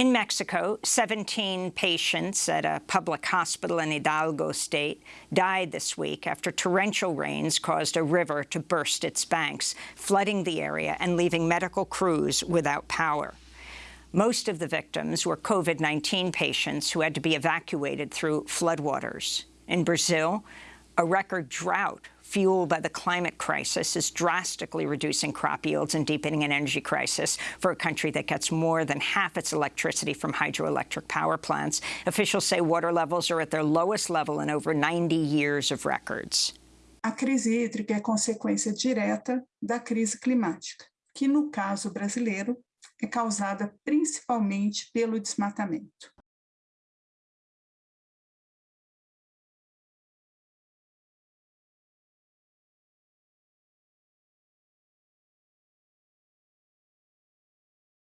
In Mexico, 17 patients at a public hospital in Hidalgo state died this week after torrential rains caused a river to burst its banks, flooding the area and leaving medical crews without power. Most of the victims were COVID-19 patients who had to be evacuated through floodwaters. In Brazil, a record drought fueled by the climate crisis is drastically reducing crop yields and deepening an energy crisis for a country that gets more than half its electricity from hydroelectric power plants. Officials say water levels are at their lowest level in over 90 years of records. A crise hídrica é consequência direta da crise climática, que no caso brasileiro é causada principalmente pelo desmatamento.